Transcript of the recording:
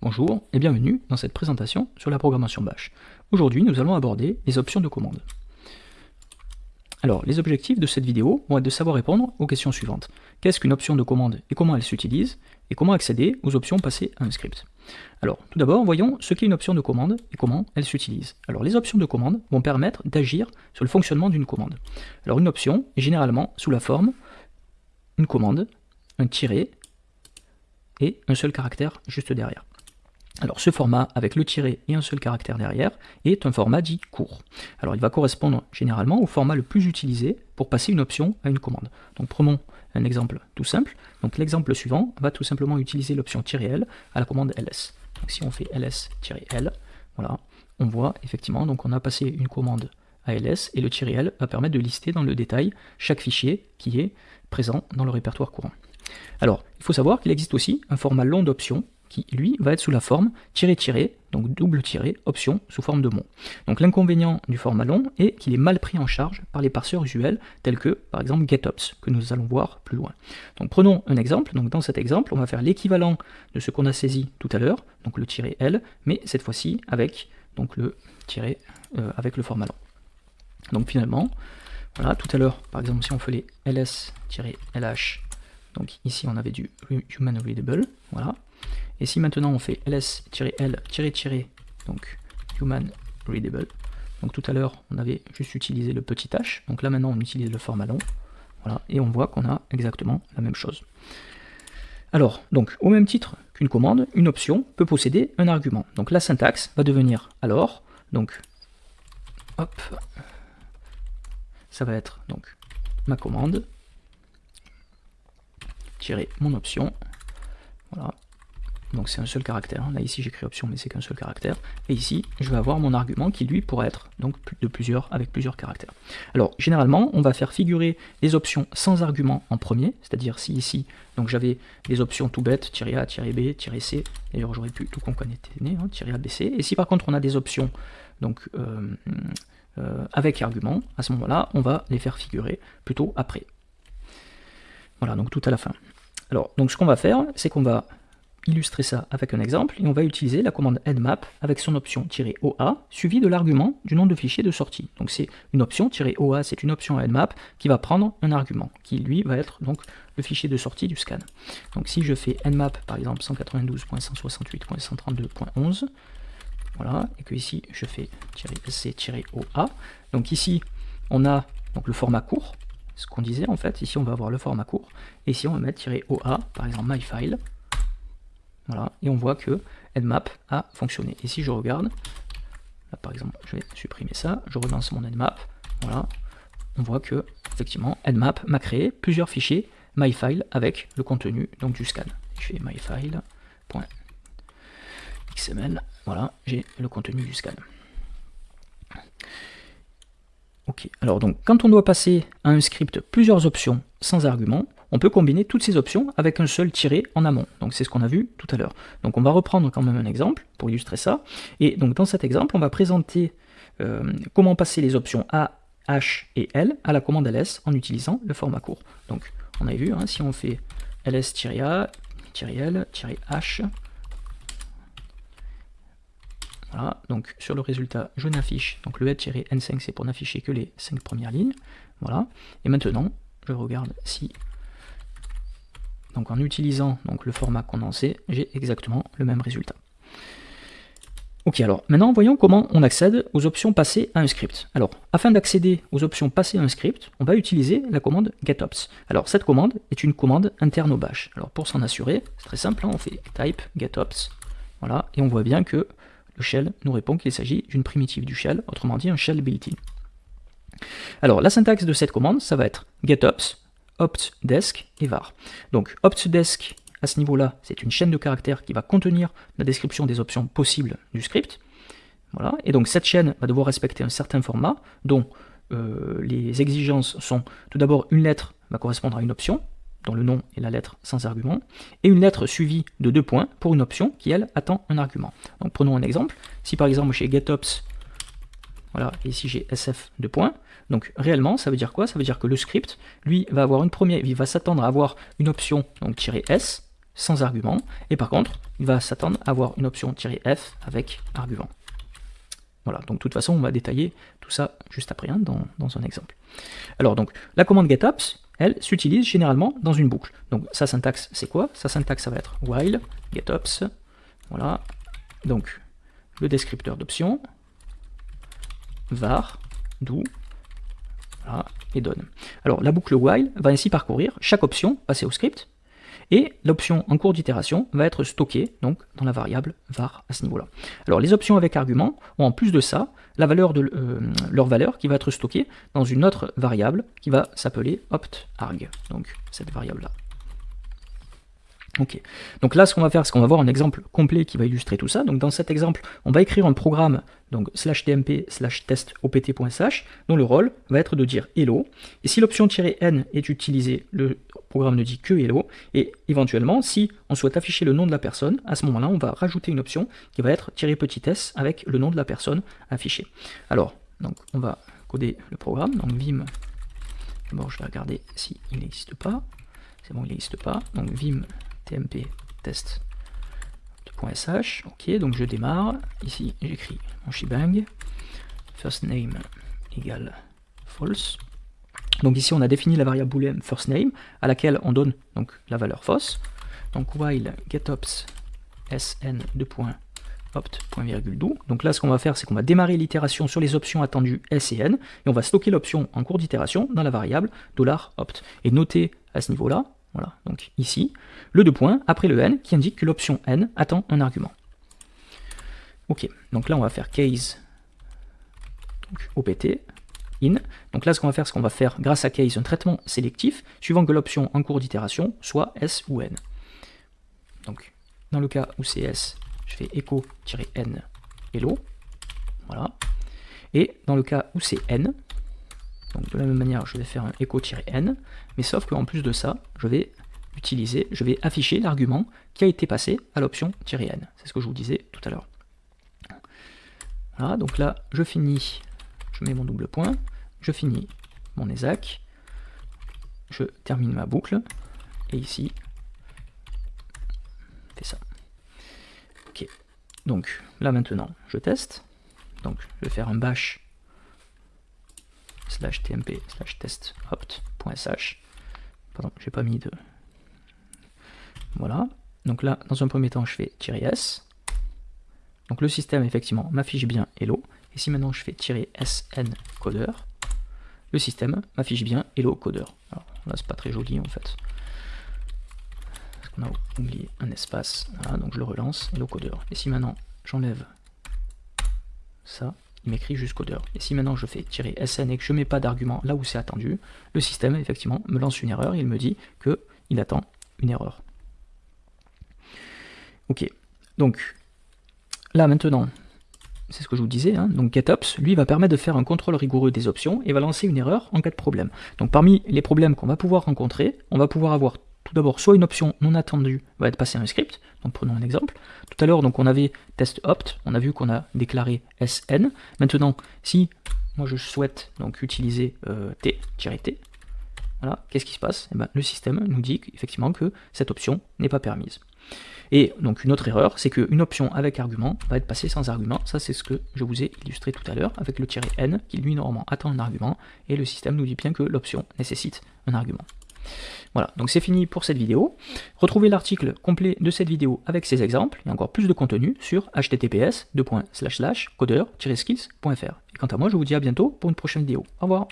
Bonjour et bienvenue dans cette présentation sur la programmation Bash. Aujourd'hui, nous allons aborder les options de commande. Alors, les objectifs de cette vidéo vont être de savoir répondre aux questions suivantes. Qu'est-ce qu'une option de commande et comment elle s'utilise Et comment accéder aux options passées à un script? Alors, tout d'abord, voyons ce qu'est une option de commande et comment elle s'utilise. Alors, les options de commande vont permettre d'agir sur le fonctionnement d'une commande. Alors, une option est généralement sous la forme une commande, un tiré et un seul caractère juste derrière. Alors ce format avec le tiré et un seul caractère derrière est un format dit court. Alors il va correspondre généralement au format le plus utilisé pour passer une option à une commande. Donc prenons un exemple tout simple. Donc l'exemple suivant va tout simplement utiliser l'option "-l" à la commande ls. Donc si on fait ls-l, voilà, on voit effectivement donc on a passé une commande à ls et le "-l" va permettre de lister dans le détail chaque fichier qui est présent dans le répertoire courant. Alors, il faut savoir qu'il existe aussi un format long d'options qui, lui, va être sous la forme tiré-tiré, donc double tiré, option, sous forme de mot. Donc l'inconvénient du format long est qu'il est mal pris en charge par les parseurs usuels, tels que, par exemple, getops, que nous allons voir plus loin. Donc prenons un exemple, donc dans cet exemple, on va faire l'équivalent de ce qu'on a saisi tout à l'heure, donc le tiré L, mais cette fois-ci avec donc le tiré euh, avec le format long. Donc finalement, voilà, tout à l'heure, par exemple, si on fait les ls-lh, donc ici on avait du human readable, voilà, et si maintenant on fait ls-l, donc human readable, donc tout à l'heure on avait juste utilisé le petit h, donc là maintenant on utilise le format long, voilà, et on voit qu'on a exactement la même chose. Alors, donc, au même titre qu'une commande, une option peut posséder un argument. Donc la syntaxe va devenir alors, donc, hop, ça va être donc ma commande, tirer mon option, voilà, donc c'est un seul caractère. Là ici j'écris option mais c'est qu'un seul caractère. Et ici je vais avoir mon argument qui lui pourrait être donc de plusieurs avec plusieurs caractères. Alors généralement on va faire figurer les options sans argument en premier, c'est-à-dire si ici donc j'avais des options tout bêtes, -a, -b, -c, d'ailleurs j'aurais pu tout concaténer, hein, -a, b, c. Et si par contre on a des options donc euh, euh, avec argument, à ce moment-là on va les faire figurer plutôt après. Voilà, donc tout à la fin. Alors, donc ce qu'on va faire, c'est qu'on va illustrer ça avec un exemple, et on va utiliser la commande endmap avec son option "-oa suivi de l'argument du nom de fichier de sortie. Donc c'est une option "-oa, c'est une option endmap qui va prendre un argument, qui lui va être donc le fichier de sortie du scan. Donc si je fais endmap par exemple 192.168.132.11, voilà, et que ici je fais "-c-oa", donc ici on a donc le format court, ce qu'on disait en fait, ici on va avoir le format court, et ici on va mettre "-oa", par exemple myfile, voilà, et on voit que Nmap a fonctionné. Et si je regarde, là par exemple, je vais supprimer ça, je relance mon Nmap, voilà, on voit que effectivement Nmap m'a créé plusieurs fichiers myfile avec le contenu donc du scan. Je fais myfile.xml, voilà, j'ai le contenu du scan. Ok, alors donc quand on doit passer à un script plusieurs options sans argument, on peut combiner toutes ces options avec un seul tiré en amont. Donc c'est ce qu'on a vu tout à l'heure. Donc on va reprendre quand même un exemple pour illustrer ça. Et donc dans cet exemple, on va présenter euh, comment passer les options A, H et L à la commande ls en utilisant le format court. Donc on avait vu, hein, si on fait ls-a, -l, -h, voilà, donc sur le résultat, je n'affiche, donc le head-n5 c'est pour n'afficher que les 5 premières lignes, voilà, et maintenant, je regarde si donc en utilisant donc, le format condensé, j'ai exactement le même résultat. Ok, alors maintenant voyons comment on accède aux options passées à un script. Alors, afin d'accéder aux options passées à un script, on va utiliser la commande getops. Alors cette commande est une commande interne au bash. Alors pour s'en assurer, c'est très simple, hein, on fait type getops, voilà, et on voit bien que le shell nous répond qu'il s'agit d'une primitive du shell, autrement dit un shell built-in. Alors la syntaxe de cette commande, ça va être getops optdesk et var. Donc optdesk, à ce niveau-là, c'est une chaîne de caractères qui va contenir la description des options possibles du script. Voilà. Et donc cette chaîne va devoir respecter un certain format, dont euh, les exigences sont tout d'abord une lettre va correspondre à une option, dont le nom est la lettre sans argument, et une lettre suivie de deux points pour une option qui, elle, attend un argument. Donc prenons un exemple. Si par exemple chez getops, voilà, ici j'ai sf de points, donc réellement, ça veut dire quoi? Ça veut dire que le script, lui, va avoir une première, il va s'attendre à avoir une option, donc "-s", sans argument, et par contre, il va s'attendre à avoir une option "-f avec argument. Voilà, donc de toute façon, on va détailler tout ça juste après, hein, dans, dans, un exemple. Alors donc, la commande getOps, elle s'utilise généralement dans une boucle. Donc sa syntaxe, c'est quoi? Sa syntaxe, ça va être while getOps, voilà, donc le descripteur d'option, var, do, et donne. Alors la boucle while va ainsi parcourir chaque option passée au script, et l'option en cours d'itération va être stockée donc dans la variable var à ce niveau-là. Alors les options avec argument ont en plus de ça la valeur de euh, leur valeur qui va être stockée dans une autre variable qui va s'appeler optarg, donc cette variable-là. Donc là ce qu'on va faire, c'est qu'on va voir un exemple complet qui va illustrer tout ça. Donc dans cet exemple, on va écrire un programme, donc slash tmp slash test opt.sh, dont le rôle va être de dire hello. Et si l'option "-n" est utilisée, le programme ne dit que hello. Et éventuellement, si on souhaite afficher le nom de la personne, à ce moment-là, on va rajouter une option qui va être "-s" avec le nom de la personne affiché. Alors, donc on va coder le programme, donc vim, d'abord je vais regarder s'il n'existe pas, c'est bon, il n'existe pas, donc vim tmp test.sh. Ok, donc je démarre. Ici, j'écris mon shebang. First name égale false. Donc ici, on a défini la variable boolean first name à laquelle on donne donc la valeur fausse. Donc while getops sn de opt.do. Donc là, ce qu'on va faire, c'est qu'on va démarrer l'itération sur les options attendues s et n, et on va stocker l'option en cours d'itération dans la variable $opt. Et notez à ce niveau-là voilà, donc ici, le deux points après le n qui indique que l'option n attend un argument. Ok, donc là on va faire case donc, opt in. Donc là ce qu'on va faire, c'est qu'on va faire grâce à case un traitement sélectif suivant que l'option en cours d'itération soit s ou n. Donc dans le cas où c'est s, je fais echo-n hello. Voilà. Et dans le cas où c'est n, donc de la même manière, je vais faire un echo-n, mais sauf qu'en plus de ça, je vais utiliser, je vais afficher l'argument qui a été passé à l'option "-n". C'est ce que je vous disais tout à l'heure. Voilà, donc là, je finis, je mets mon double point, je finis mon ESAC, je termine ma boucle, et ici, fais ça. Ok, donc là maintenant, je teste, donc je vais faire un bash slash tmp slash test opt.sh. Pardon, j'ai pas mis de. Voilà. Donc là, dans un premier temps, je fais "-s". Donc le système, effectivement, m'affiche bien hello. Et si maintenant je fais "-sn codeur, le système m'affiche bien hello codeur. Alors là, c'est pas très joli en fait. Parce qu'on a oublié un espace. Voilà, donc je le relance, hello codeur. Et si maintenant j'enlève ça, il m'écrit jusqu'au d'heure. Et si maintenant je fais tirer SN et que je ne mets pas d'argument là où c'est attendu, le système effectivement me lance une erreur il me dit qu'il attend une erreur. Ok, donc là maintenant, c'est ce que je vous disais, hein, donc GetOps, lui, va permettre de faire un contrôle rigoureux des options et va lancer une erreur en cas de problème. Donc parmi les problèmes qu'on va pouvoir rencontrer, on va pouvoir avoir tout d'abord soit une option non attendue va être passée à un script, donc prenons un exemple. Tout à l'heure, donc on avait test opt, on a vu qu'on a déclaré sn. Maintenant, si moi je souhaite donc utiliser euh, t-t, voilà, qu'est-ce qui se passe? Eh ben, Le système nous dit effectivement que cette option n'est pas permise. Et donc une autre erreur, c'est qu'une option avec argument va être passée sans argument. Ça c'est ce que je vous ai illustré tout à l'heure avec le "-n" qui lui normalement attend un argument et le système nous dit bien que l'option nécessite un argument. Voilà, donc c'est fini pour cette vidéo. Retrouvez l'article complet de cette vidéo avec ses exemples et encore plus de contenu sur https codeur-skills.fr. Et quant à moi, je vous dis à bientôt pour une prochaine vidéo. Au revoir